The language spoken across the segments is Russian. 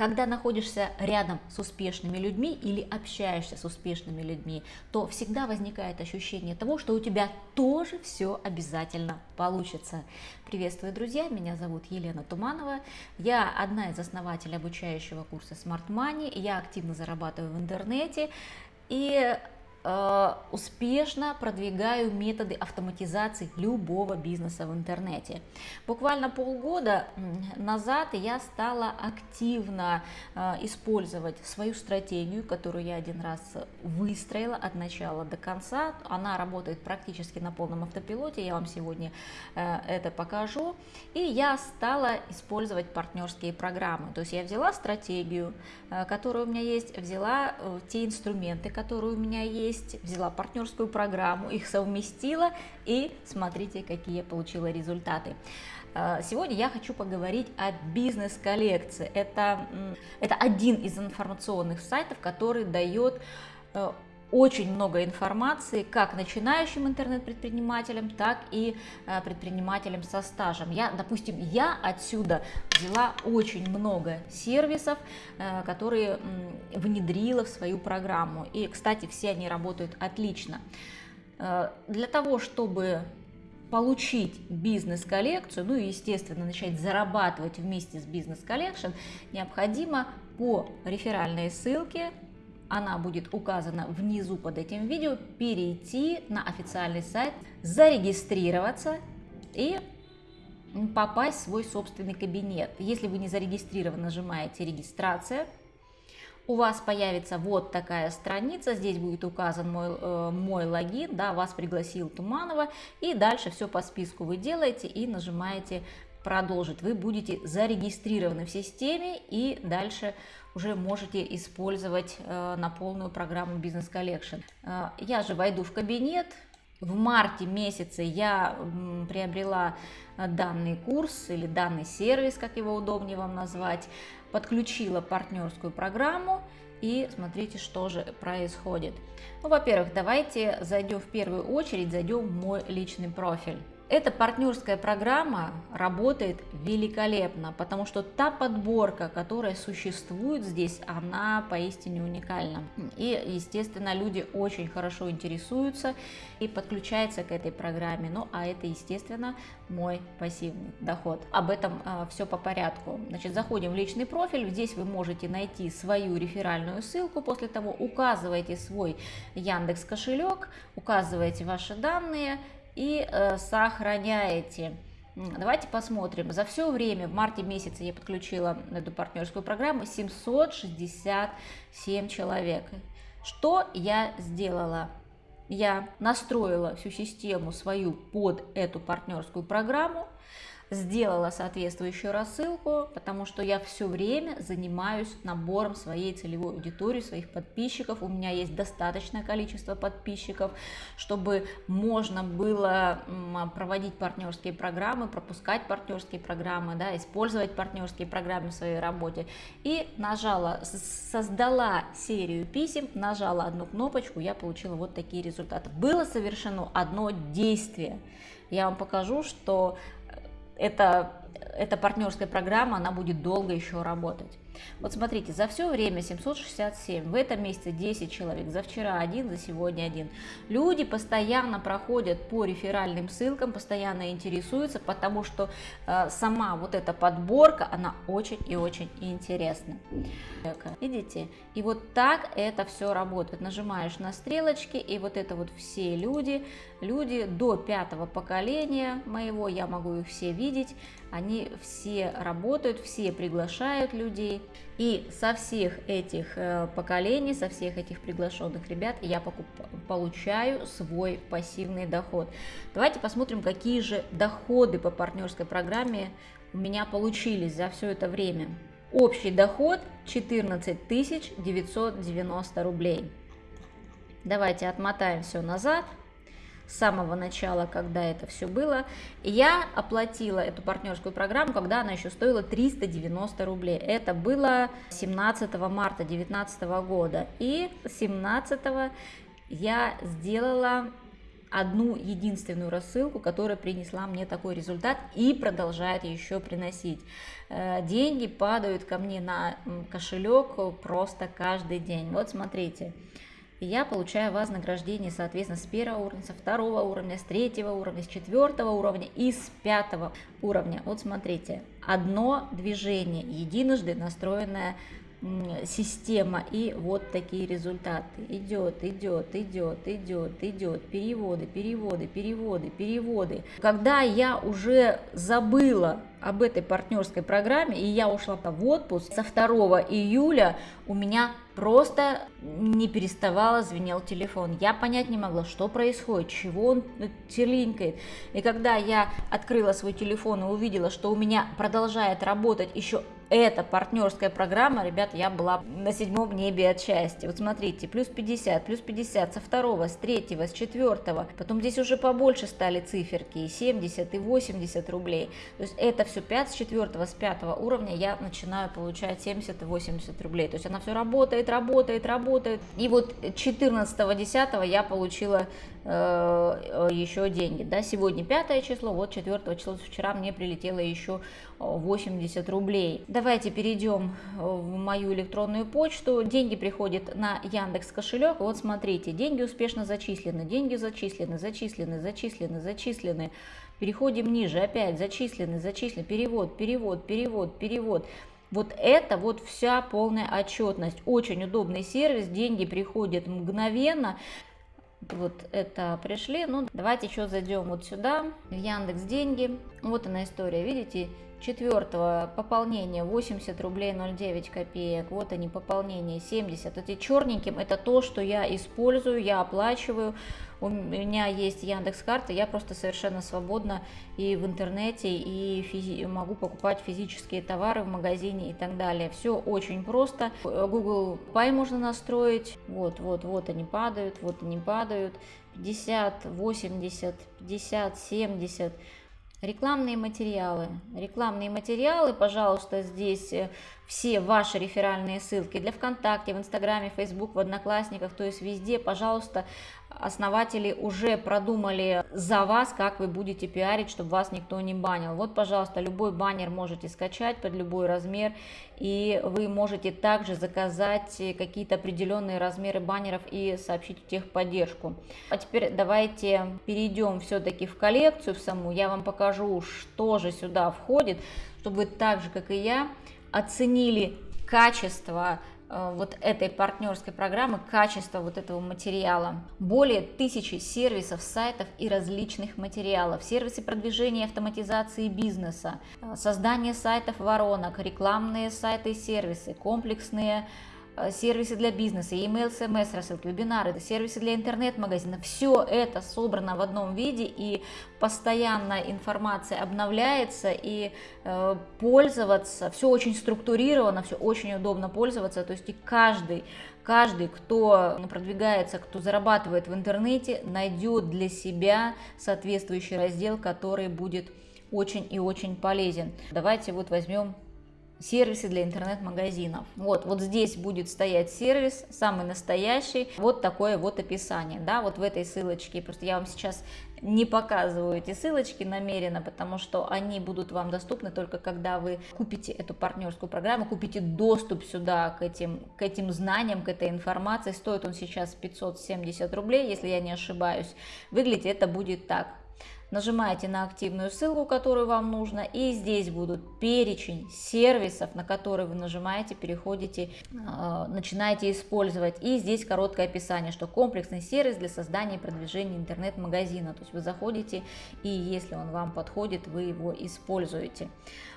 Когда находишься рядом с успешными людьми или общаешься с успешными людьми, то всегда возникает ощущение того, что у тебя тоже все обязательно получится. Приветствую, друзья! Меня зовут Елена Туманова. Я одна из основателей обучающего курса Smart Money. Я активно зарабатываю в интернете. И успешно продвигаю методы автоматизации любого бизнеса в интернете. Буквально полгода назад я стала активно э, использовать свою стратегию, которую я один раз выстроила от начала до конца. Она работает практически на полном автопилоте, я вам сегодня э, это покажу. И я стала использовать партнерские программы. То есть я взяла стратегию, которая у меня есть, взяла те инструменты, которые у меня есть, есть, взяла партнерскую программу, их совместила и смотрите, какие я получила результаты. А, сегодня я хочу поговорить о бизнес-коллекции. Это, это один из информационных сайтов, который дает э, очень много информации как начинающим интернет-предпринимателям, так и э, предпринимателям со стажем. Я, допустим, я отсюда взяла очень много сервисов, э, которые внедрила в свою программу. И, кстати, все они работают отлично. Э, для того, чтобы получить бизнес-коллекцию, ну и, естественно, начать зарабатывать вместе с Business Collection, необходимо по реферальной ссылке она будет указана внизу под этим видео, перейти на официальный сайт, зарегистрироваться и попасть в свой собственный кабинет. Если вы не зарегистрированы, нажимаете «Регистрация», у вас появится вот такая страница, здесь будет указан мой, э, мой логин, да, вас пригласил Туманова, и дальше все по списку вы делаете и нажимаете продолжить. Вы будете зарегистрированы в системе и дальше уже можете использовать э, на полную программу Business Collection. Э, я же войду в кабинет. В марте месяце я приобрела э, данный курс или данный сервис, как его удобнее вам назвать, подключила партнерскую программу и смотрите, что же происходит. Ну, во-первых, давайте зайдем в первую очередь, зайдем в мой личный профиль. Эта партнерская программа работает великолепно, потому что та подборка, которая существует здесь, она поистине уникальна. И, естественно, люди очень хорошо интересуются и подключаются к этой программе. Ну, а это, естественно, мой пассивный доход. Об этом а, все по порядку. Значит, заходим в личный профиль. Здесь вы можете найти свою реферальную ссылку. После того указываете свой Яндекс кошелек, указываете ваши данные и э, сохраняете. Давайте посмотрим. За все время, в марте месяце я подключила эту партнерскую программу 767 человек. Что я сделала? Я настроила всю систему свою под эту партнерскую программу сделала соответствующую рассылку, потому что я все время занимаюсь набором своей целевой аудитории, своих подписчиков. У меня есть достаточное количество подписчиков, чтобы можно было проводить партнерские программы, пропускать партнерские программы, да, использовать партнерские программы в своей работе. И нажала, создала серию писем, нажала одну кнопочку, я получила вот такие результаты. Было совершено одно действие. Я вам покажу, что это, эта партнерская программа, она будет долго еще работать. Вот смотрите, за все время 767, в этом месяце 10 человек, за вчера один, за сегодня один. Люди постоянно проходят по реферальным ссылкам, постоянно интересуются, потому что э, сама вот эта подборка, она очень и очень интересна. Видите? И вот так это все работает. Нажимаешь на стрелочки, и вот это вот все люди, люди до пятого поколения моего, я могу их все видеть, они все работают, все приглашают людей. И со всех этих э, поколений, со всех этих приглашенных ребят я покуп, получаю свой пассивный доход. Давайте посмотрим, какие же доходы по партнерской программе у меня получились за все это время. Общий доход 14 990 рублей. Давайте отмотаем все назад с самого начала, когда это все было. Я оплатила эту партнерскую программу, когда она еще стоила 390 рублей. Это было 17 марта 2019 года. И 17 я сделала одну единственную рассылку, которая принесла мне такой результат и продолжает еще приносить. Э, деньги падают ко мне на кошелек просто каждый день. Вот смотрите. Я получаю вознаграждение, соответственно, с первого уровня, со второго уровня, с третьего уровня, с четвертого уровня и с пятого уровня. Вот смотрите, одно движение, единожды настроенное система и вот такие результаты. Идет идет идет идет идет. Переводы переводы переводы переводы. Когда я уже забыла об этой партнерской программе и я ушла в отпуск со 2 июля у меня просто не переставало звенел телефон я понять не могла что происходит чего он телинкает и когда я открыла свой телефон и увидела что у меня продолжает работать еще эта партнерская программа, ребят, я была на седьмом небе от счастья. Вот смотрите, плюс 50, плюс 50 со второго, с третьего, с четвертого. Потом здесь уже побольше стали циферки, и 70, и 80 рублей. То есть это все 5 с четвертого, с пятого уровня я начинаю получать 70 и 80 рублей. То есть она все работает, работает, работает. И вот 14 10 я получила э, еще деньги. Да? Сегодня пятое число, вот 4 числа, вчера мне прилетело еще 80 рублей. Давайте перейдем в мою электронную почту. Деньги приходят на Яндекс кошелек. Вот смотрите, деньги успешно зачислены, деньги зачислены, зачислены, зачислены, зачислены. Переходим ниже, опять зачислены, зачислены, перевод, перевод, перевод, перевод. Вот это вот вся полная отчетность. Очень удобный сервис, деньги приходят мгновенно. Вот это пришли. Ну, давайте еще зайдем вот сюда, в Яндекс Деньги. Вот она история, видите? Четвертого пополнение 80 рублей 09 копеек. Вот они пополнение 70. Эти черненьким это то, что я использую, я оплачиваю. У меня есть Яндекс карта, я просто совершенно свободна и в интернете, и могу покупать физические товары в магазине и так далее. Все очень просто. Google Pay можно настроить. Вот, вот, вот они падают, вот они падают. 50, 80, 50, 70. Рекламные материалы. Рекламные материалы, пожалуйста, здесь э, все ваши реферальные ссылки для ВКонтакте, в Инстаграме, Фейсбук, в Одноклассниках, то есть везде, пожалуйста, основатели уже продумали за вас, как вы будете пиарить, чтобы вас никто не банил. Вот, пожалуйста, любой баннер можете скачать под любой размер, и вы можете также заказать какие-то определенные размеры баннеров и сообщить в техподдержку. А теперь давайте перейдем все-таки в коллекцию в саму, я вам покажу, что же сюда входит, чтобы вы так же, как и я, оценили качество вот этой партнерской программы, качество вот этого материала. Более тысячи сервисов, сайтов и различных материалов. Сервисы продвижения и автоматизации бизнеса, э, создание сайтов воронок, рекламные сайты и сервисы, комплексные Э, сервисы для бизнеса, email, смс, рассылки, вебинары, сервисы для интернет-магазина. Все это собрано в одном виде и постоянно информация обновляется и э, пользоваться, все очень структурировано, все очень удобно пользоваться, то есть и каждый каждый, кто продвигается, кто зарабатывает в интернете, найдет для себя соответствующий раздел, который будет очень и очень полезен. Давайте вот возьмем сервисы для интернет-магазинов. Вот, вот здесь будет стоять сервис, самый настоящий, вот такое вот описание, да, вот в этой ссылочке, просто я вам сейчас не показываю эти ссылочки намеренно, потому что они будут вам доступны только когда вы купите эту партнерскую программу, купите доступ сюда к этим, к этим знаниям, к этой информации. Стоит он сейчас 570 рублей, если я не ошибаюсь. Выглядит это будет так нажимаете на активную ссылку, которую вам нужно, и здесь будут перечень сервисов, на которые вы нажимаете, переходите, э, начинаете использовать. И здесь короткое описание, что комплексный сервис для создания и продвижения интернет-магазина. То есть вы заходите, и если он вам подходит, вы его используете.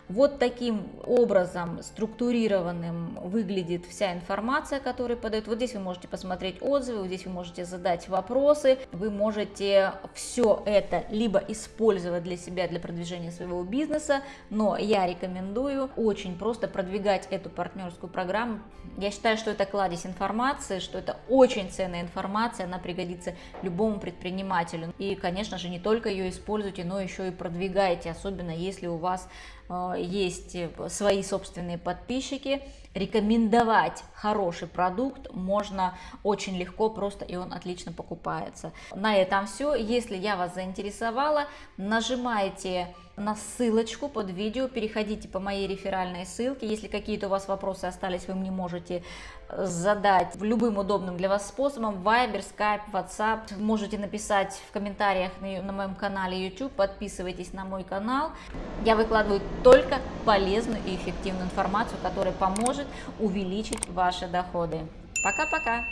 Вот таким образом структурированным выглядит вся информация, которую подают. Вот здесь вы можете посмотреть отзывы, вот здесь вы можете задать вопросы, вы можете все это либо использовать для себя, для продвижения своего бизнеса, но я рекомендую очень просто продвигать эту партнерскую программу. Я считаю, что это кладезь информации, что это очень ценная информация, она пригодится любому предпринимателю. И, конечно же, не только ее используйте, но еще и продвигайте, особенно если у вас есть свои собственные подписчики, рекомендовать хороший продукт можно очень легко, просто и он отлично покупается. На этом все. Если я вас заинтересовала, нажимайте на ссылочку под видео, переходите по моей реферальной ссылке. Если какие-то у вас вопросы остались, вы мне можете э, задать любым удобным для вас способом, Viber, Skype, WhatsApp. Можете написать в комментариях на, на моем канале YouTube, подписывайтесь на мой канал. Я выкладываю только полезную и эффективную информацию, которая поможет увеличить ваши доходы. Пока-пока!